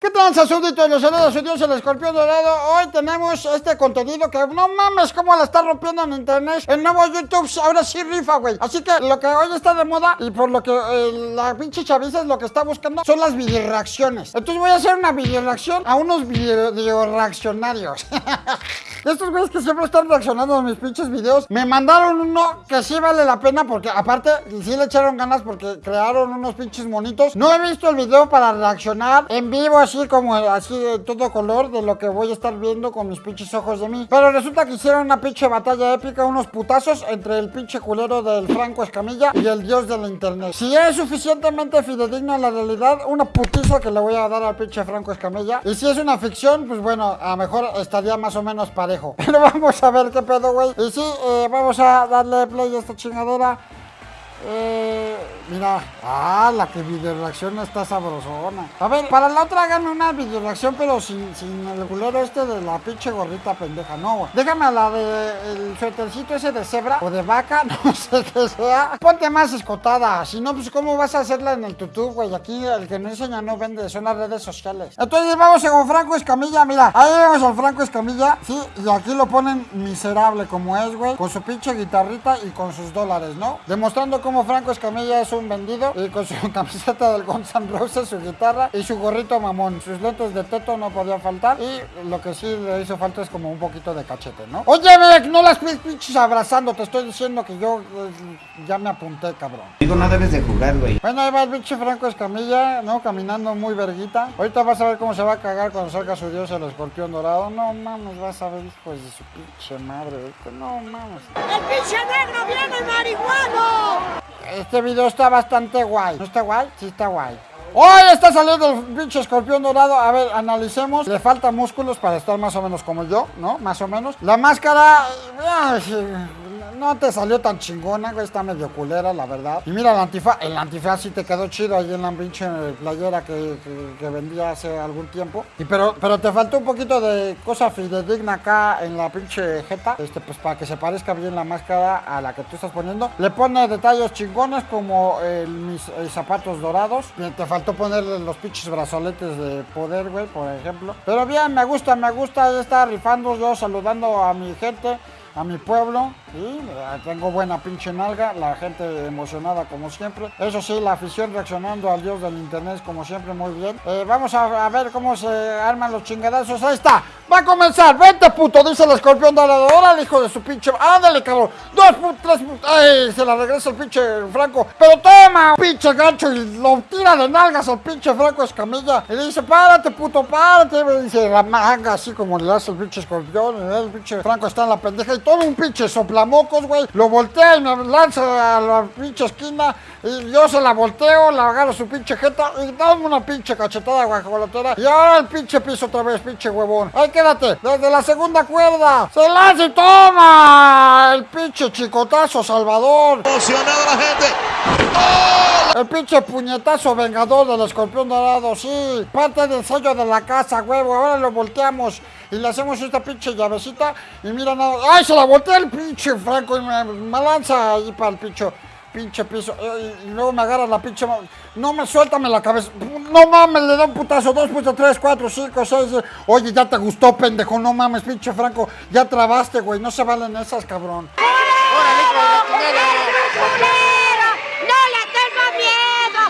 ¿Qué tal, súbditos? Los saludos su Dios, el escorpión dorado. Hoy tenemos este contenido que no mames cómo la está rompiendo en internet. El nuevo YouTube ahora sí rifa, güey. Así que lo que hoy está de moda y por lo que eh, la pinche chaviza es lo que está buscando son las video reacciones. Entonces voy a hacer una video reacción a unos video reaccionarios. Estos güeyes que siempre están reaccionando a mis pinches videos Me mandaron uno que sí vale la pena Porque aparte sí le echaron ganas Porque crearon unos pinches monitos. No he visto el video para reaccionar en vivo Así como así de todo color De lo que voy a estar viendo con mis pinches ojos de mí. Pero resulta que hicieron una pinche batalla épica Unos putazos entre el pinche culero del Franco Escamilla Y el dios de la internet. Si es suficientemente fidedigno a la realidad Una putiza que le voy a dar al pinche Franco Escamilla. Y si es una ficción, pues bueno, a lo mejor estaría más o menos para Pero vamos a ver qué pedo, güey. Y sí, eh, vamos a darle play a esta chingadera. Eh, mira, ah, la que video reacción está sabrosona. A ver, para la otra háganme una video reacción, pero sin, sin el culero este de la pinche gorrita pendeja. No, déjame a la de el suétercito ese de cebra o de vaca, no sé qué sea. Ponte más escotada, si no, pues cómo vas a hacerla en el YouTube, güey. Aquí el que no enseña no vende, son las redes sociales. Entonces vamos con Franco Escamilla, mira, ahí vemos al Franco Escamilla, sí, y aquí lo ponen miserable como es, güey, con su pinche guitarrita y con sus dólares, ¿no? Demostrando como Franco Escamilla es un vendido y con su camiseta del Guns N' Roses, su guitarra y su gorrito mamón. Sus lentes de teto no podían faltar y lo que sí le hizo falta es como un poquito de cachete, ¿no? Oye, no las pinches abrazando, te estoy diciendo que yo eh, ya me apunté, cabrón. Digo, no debes de jugar, güey. Bueno, ahí va el pinche Franco Escamilla, ¿no? Caminando muy verguita. Ahorita vas a ver cómo se va a cagar cuando salga su dios el escorpión dorado. No mames, vas a ver hijos de su pinche madre. No mames. ¡El pinche negro viene marihuano! Este video está bastante guay. ¿No está guay? Sí está guay. ¡Hoy está saliendo el pinche escorpión dorado! A ver, analicemos. Le falta músculos para estar más o menos como yo, ¿no? Más o menos. La máscara no te salió tan chingona, güey, está medio culera, la verdad. Y mira el antifaz, el antifaz sí te quedó chido ahí en la pinche playera que, que, vendía hace algún tiempo. Y pero, pero te faltó un poquito de cosa fidedigna acá en la pinche jeta, este, pues para que se parezca bien la máscara a la que tú estás poniendo. Le pone detalles chingones como mis zapatos dorados. Te faltó ponerle los pinches brazoletes de poder, güey, por ejemplo. Pero bien, me gusta, me gusta, está rifando yo saludando a mi gente a mi pueblo y tengo buena pinche nalga, la gente emocionada como siempre. Eso sí, la afición reaccionando al dios del internet como siempre muy bien. Eh, vamos a, ver cómo se arman los chingadazos. Ahí está, va a comenzar. Vente puto, dice el escorpión de la el hijo de su pinche. Ándale, cabrón. Dos tres. Ay, se la regresa el pinche Franco. Pero toma, pinche gancho y lo tira de nalgas al pinche Franco Escamilla. Y dice, párate puto, párate. Y dice la manga así como le hace el pinche escorpión. el pinche Franco está en la pendeja y todo un pinche soplamocos, güey. Lo voltea y me lanza a la pinche esquina. Y yo se la volteo, la agarro su pinche jeta y dame una pinche cachetada guajolotera. Y ahora el pinche piso otra vez, pinche huevón. Ahí quédate, desde la segunda cuerda. Se lanza y toma. El pinche chicotazo Salvador. Emocionado la gente. El pinche puñetazo vengador del escorpión dorado, sí. Parte del sello de la casa, huevo. Ahora lo volteamos y le hacemos esta pinche llavecita. Y mira nada. ¡Ay, se la voltea el pinche Franco! Y me, lanza ahí para el pinche, pinche piso. Y, luego me agarra la pinche. No me suéltame la cabeza. No mames, le da un putazo. Dos, puntos, tres, cuatro, cinco, seis. Oye, ya te gustó, pendejo. No mames, pinche Franco. Ya trabaste, güey. No se valen esas, cabrón.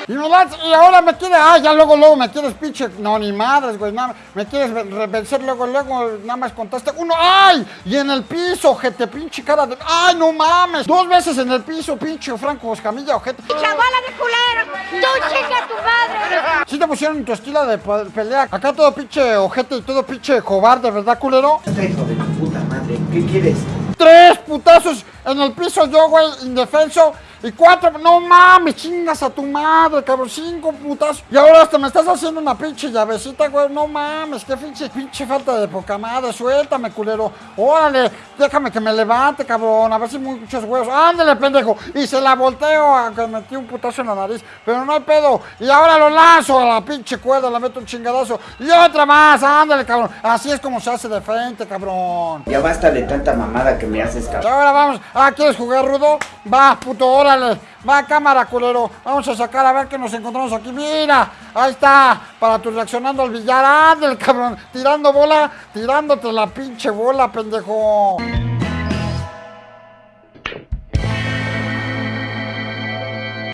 Y me y ahora me quiere, ah, ya luego, luego me quieres pinche, no, ni madres, güey, nada, me quieres vencer luego, luego, nada más contaste uno, ¡ay! Y en el piso, ojete, pinche cara de, ¡ay, no mames! Dos veces en el piso, pinche Franco Escamilla, ojete. ¡Chavala de culero! ¡Tú chinga tu madre! Sí te pusieron tu estilo de pelea, acá todo pinche ojete y todo pinche cobarde, ¿verdad, culero? Este hijo de tu puta madre, ¿qué quieres? Tres putazos en el piso yo, güey, indefenso. Y cuatro, no mames, chingas a tu madre, cabrón, cinco putas. Y ahora hasta me estás haciendo una pinche llavecita, güey, no mames, qué pinche, pinche falta de poca madre, suéltame, culero. Órale, déjame que me levante, cabrón, a ver si muchos huevos. Ándale, pendejo. Y se la volteo, aunque metí un putazo en la nariz, pero no hay pedo. Y ahora lo lanzo a la pinche cuerda, le meto un chingadazo. Y otra más, ándale, cabrón. Así es como se hace de frente, cabrón. Ya basta de tanta mamada que me haces, cabrón. ahora vamos Ah, ¿quieres jugar rudo? Va, puto, órale. Va, cámara, culero. Vamos a sacar a ver qué nos encontramos aquí. Mira, ahí está. Para tu reaccionando al billar. Ándale, cabrón. Tirando bola, tirándote la pinche bola, pendejo.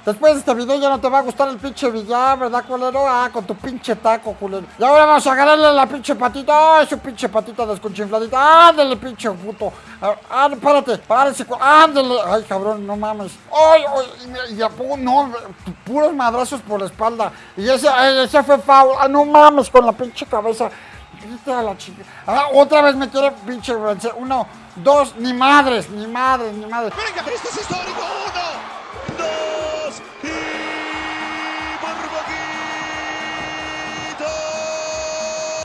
Después de este video ya no te va a gustar el pinche billar, ¿verdad, culero? Ah, con tu pinche taco, culero. Y ahora vamos a agarrarle la pinche patita. Ay, su pinche patita desconchinfladita. Ándale, pinche puto. Ah, ah, párate, cu- ándale. Ay, cabrón, no mames. Ay, ay, y, y a poco, no, puros madrazos por la espalda. Y ese, ese fue foul. Ah, no mames, con la pinche cabeza. A la chica. Ah, otra vez me quiere pinche vencer. Uno, dos, ni madres, ni madres, ni madres. Venga, esto es histórico. Uno,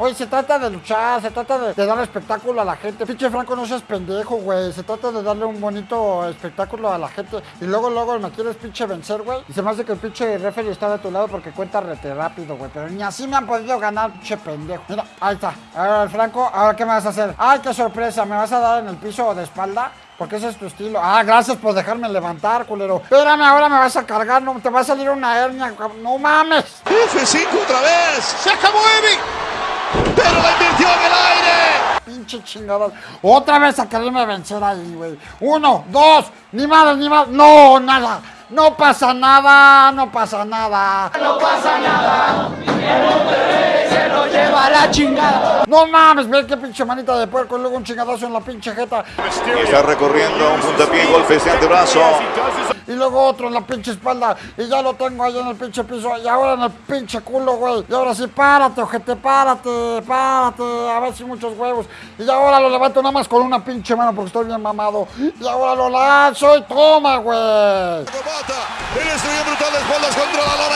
Oye, se trata de luchar, se trata de, darle espectáculo a la gente. Pinche Franco, no seas pendejo, güey. Se trata de darle un bonito espectáculo a la gente. Y luego, luego me quieres pinche vencer, güey. Y se me hace que el pinche referee está de tu lado porque cuenta rete rápido, güey. Pero ni así me han podido ganar, pinche pendejo. Mira, ahí está. Ahora el Franco, ahora qué me vas a hacer. Ay, qué sorpresa. ¿Me vas a dar en el piso de espalda? Porque ese es tu estilo. Ah, gracias por dejarme levantar, culero. Espérame, ahora me vas a cargar. No, te va a salir una hernia. No mames. F5 otra vez. Se acabó Evi. Pero la invirtió en el aire. Pinche chingadas. Otra vez a quererme vencer ahí, güey. Uno, dos, ni madre, ni madre. No, nada. No pasa nada, no pasa nada. No pasa nada. se lo lleva a la chingada. No mames, ve qué pinche manita de puerco y luego un chingadazo en la pinche jeta. Está recorriendo un puntapié, golpes de antebrazo. Y luego otro en la pinche espalda. Y ya lo tengo ahí en el pinche piso. Y ahora en el pinche culo, güey. Y ahora sí, párate, ojete, párate, párate. A ver si muchos huevos. Y ahora lo levanto nada más con una pinche mano porque estoy bien mamado. Y ahora lo lanzo y toma, güey.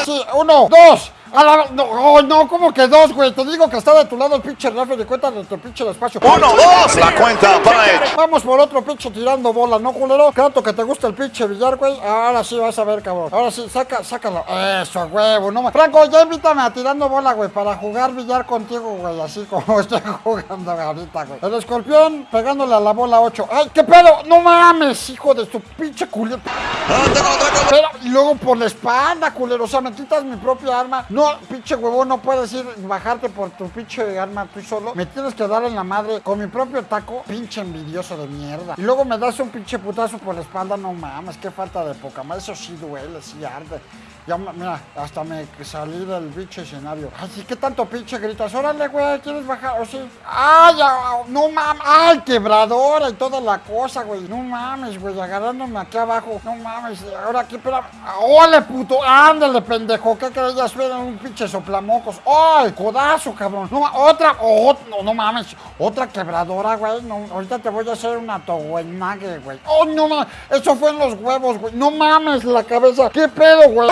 Sí, uno, dos. A la, no, oh, no, como que dos, güey. Te digo que está de tu lado el pinche refe de cuenta de tu pinche despacho. Uno, dos, la cuenta para él. Vamos por otro pinche tirando bola, ¿no, culero? Tanto que te gusta el pinche billar, güey. Ahora sí vas a ver, cabrón. Ahora sí, saca, sácalo. Eso, huevo, no más. Franco, ya invítame a tirando bola, güey, para jugar billar contigo, güey. Así como estoy jugando ahorita, güey. El escorpión pegándole a la bola 8. ¡Ay, qué pedo! ¡No mames, hijo de tu pinche culero! Pero, y luego por la espalda, culero. O sea, me quitas mi propia arma. No, pinche huevón, no puedes ir bajarte por tu pinche arma tú solo. Me tienes que dar en la madre con mi propio taco. Pinche envidioso de mierda. Y luego me das un pinche putazo por la espalda. No mames, qué falta de poca más. Eso sí duele, sí arde. Ya, mira, hasta me salí del pinche escenario. Ay, sí, ¿qué tanto pinche gritas? Órale, güey, ¿quieres bajar? ¿O sí? ¡Ay, no mames! ¡Ay, quebradora y toda la cosa, güey! No mames, güey, agarrándome aquí abajo. No mames, ahora aquí, espera. ¡Ole, puto! ¡Ándale, pendejo! ¿Qué creías? Era un pinche soplamocos. ¡Ay, codazo, cabrón! No, otra, oh, no, no mames, otra quebradora, güey. No, ahorita te voy a hacer una toguenague, güey. ¡Oh, no mames! Eso fue en los huevos, güey. No mames, la cabeza. ¿Qué pedo, güey?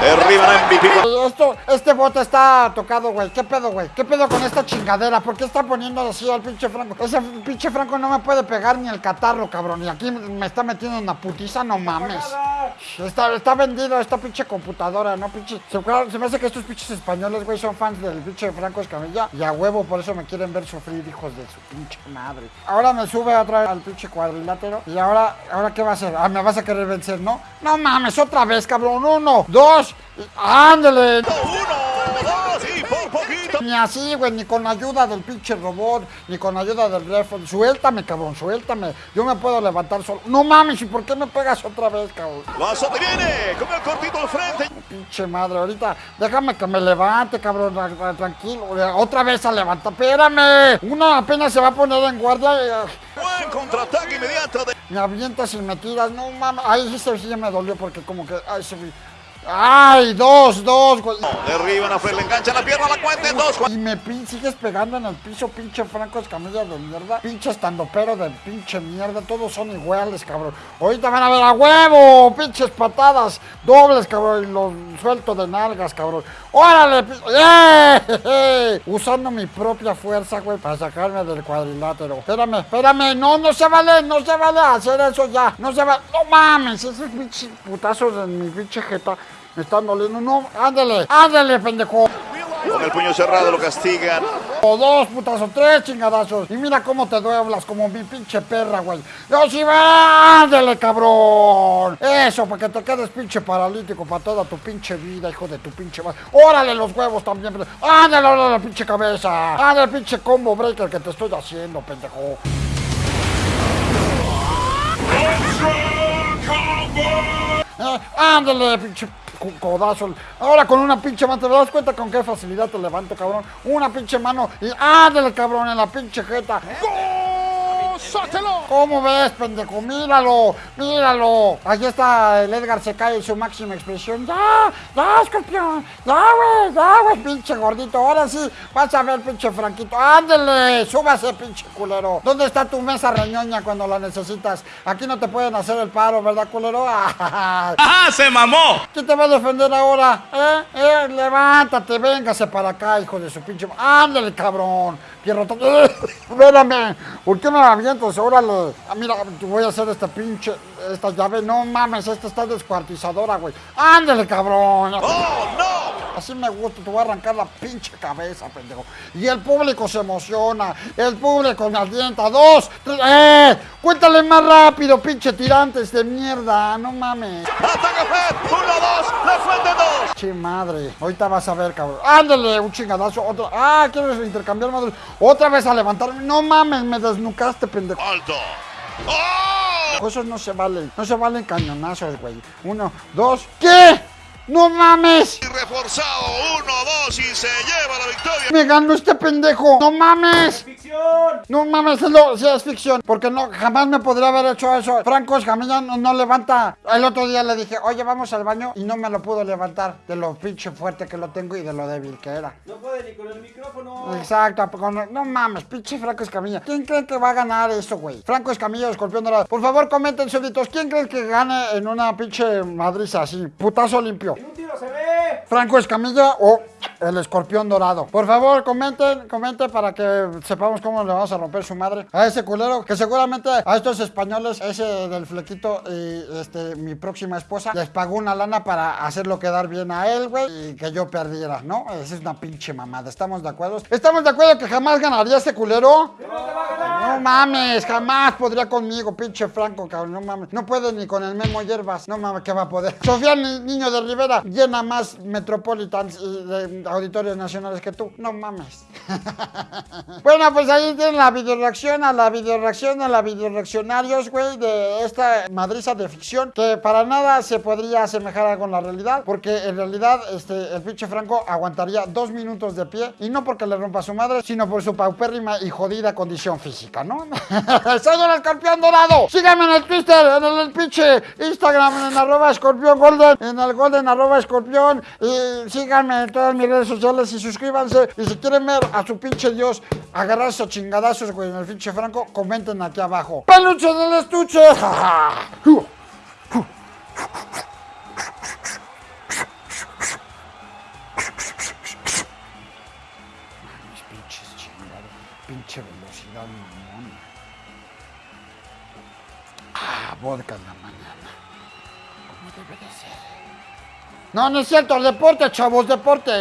Derriban a MVP. Esto, este bote está tocado, güey. ¿Qué pedo, güey? ¿Qué pedo con esta chingadera? ¿Por qué está poniendo así al pinche Franco? Ese pinche Franco no me puede pegar ni el catarro, cabrón. Y aquí me está metiendo una putiza, no mames. Está, está vendido esta pinche computadora, ¿no? Pinche. Se, se me hace que estos pinches españoles, güey, son fans del pinche Franco Escamilla. Y a huevo, por eso me quieren ver sufrir, hijos de su pinche madre. Ahora me sube otra vez al pinche cuadrilátero. Y ahora, ¿ahora qué va a hacer? Ah, me vas a querer vencer, ¿no? No mames, otra vez, cabrón. Uno, dos, ándale. Uno, dos. Ni así, güey, ni con ayuda del pinche robot, ni con ayuda del ref. Suéltame, cabrón, suéltame. Yo me puedo levantar solo. No mames, ¿y por qué me pegas otra vez, cabrón? La sote viene con el cortito al frente. Pinche madre, ahorita déjame que me levante, cabrón, tra- tra- tranquilo. Otra vez a levantar, espérame. Uno apenas se va a poner en guardia y ah, Buen contraataque inmediato de me avientas y me tiras. No mames, ay, ese sí ya me dolió porque como que, ay, se Ay, dos, dos, güey. Derriban a Fred, le enganchan la pierna, la cuenta en dos. Y me pin- sigues pegando en el piso, pinche Franco Escamilla de mierda. Pinche estandopero de pinche mierda. Todos son iguales, cabrón. Ahorita van a ver a huevo. Pinches patadas dobles, cabrón. Y los suelto de nalgas, cabrón. ¡Órale! ¡Eh! Usando mi propia fuerza, güey, para sacarme del cuadrilátero. Espérame, espérame. No, no se vale, no se vale hacer eso ya. No se vale. No mames, esos pinches putazos en mi pinche jeta me están doliendo. No, ándale, ándale, pendejo. Con el puño cerrado lo castigan. O dos putas o tres chingadazos. Y mira cómo te dueblas como mi pinche perra, güey. ¡Yo sí va! ¡Ándale, cabrón! Eso, para que te quedes pinche paralítico para toda tu pinche vida, hijo de tu pinche madre. ¡Órale los huevos también! ¡Ándale, órale, pinche cabeza! ¡Ándale, pinche combo breaker que te estoy haciendo, pendejo! Eh, ándale, pinche codazo. Ahora con una pinche mano, ¿te das cuenta con qué facilidad te levanto, cabrón? Una pinche mano y ándale, cabrón, en la pinche jeta. ¡Gózatelo! ¿Cómo ves, pendejo? Míralo, míralo. Aquí está el Edgar se cae en su máxima expresión. Ya, ya, escorpión. Ya, güey, ya, güey, pinche gordito. Ahora sí, vas a ver, pinche franquito. Ándele, súbase, pinche culero. ¿Dónde está tu mesa reñoña cuando la necesitas? Aquí no te pueden hacer el paro, ¿verdad, culero? ¡Ajá! ¡Se mamó! ¿Quién te va a defender ahora? ¿Eh? ¿Eh? Levántate, véngase para acá, hijo de su pinche... ¡Ándale, cabrón! Pierrotón. ¡Eh! Espérame. ¿Por qué me avientas? Órale. Ah, mira, voy a hacer esta pinche... Esta llave. No mames, esta está descuartizadora, güey. ¡Ándale, cabrón! ¡Oh! Así me gusta, te voy a arrancar la pinche cabeza, pendejo. Y el público se emociona, el público me alienta. Dos, tres, ¡eh! Cuéntale más rápido, pinche tirantes de mierda, no mames. ¡Ataca Fed! ¡Uno, dos! ¡La fuente dos! Che madre, ahorita vas a ver, cabrón. Ándale, un chingadazo, otro. Ah, ¿quieres intercambiar madre? Otra vez a levantarme. No mames, me desnucaste, pendejo. ¡Alto! ¡Oh! Esos no se valen, no se valen cañonazos, güey. Uno, dos, ¿qué? ¡No mames! Y reforzado, uno, dos y se lleva la victoria. ¡Me ganó este pendejo! ¡No mames! No mames, es lo, sí, es ficción, porque no, jamás me podría haber hecho eso. Franco Escamilla no, no levanta. El otro día le dije, oye, vamos al baño, y no me lo pudo levantar de lo pinche fuerte que lo tengo y de lo débil que era. No puede ni con el micrófono. Exacto, con- no mames, pinche Franco Escamilla. ¿Quién cree que va a ganar eso, güey? Franco Escamilla Escorpión Dorado. Por favor, comenten, súbditos, ¿quién cree que gane en una pinche madriza así? Putazo limpio. Un tiro se ve. Franco Escamilla o el escorpión dorado. Por favor, comenten, comenten para que sepamos cómo le vamos a romper su madre a ese culero que seguramente a estos españoles, ese del flequito y este mi próxima esposa, les pagó una lana para hacerlo quedar bien a él, güey, y que yo perdiera, ¿no? Esa es una pinche mamada. ¿Estamos de acuerdo? ¿Estamos de acuerdo que jamás ganaría ese culero? No mames, jamás podría conmigo, pinche Franco, cabrón, no mames. No puede ni con el Memo Hierbas, no mames, ¿qué va a poder? Sofía Ni- Niño de Rivera llena más Metropolitans y de auditorios nacionales que tú, no mames. bueno, pues ahí tienen la videoreacción a la videoreacción a la videoreaccionarios, güey, de esta madriza de ficción que para nada se podría asemejar a en la realidad, porque en realidad este, el pinche Franco aguantaría dos minutos de pie y no porque le rompa su madre, sino por su paupérrima y jodida condición física, ¿no? Soy el escorpión dorado. Síganme en el Twitter, en el, el pinche Instagram, en arroba escorpión golden, en el golden arroba escorpión. Y síganme en todas mis redes sociales y suscríbanse. Y si quieren ver a su pinche Dios agarrar esos chingadazos, güey, en el pinche Franco, comenten aquí abajo. ¡Peluche del estuche! Pinches chingados, pinche velocidad limón. Ah, vodka en la mañana. Como debe de ser. No, no es cierto, deporte, chavos, deporte.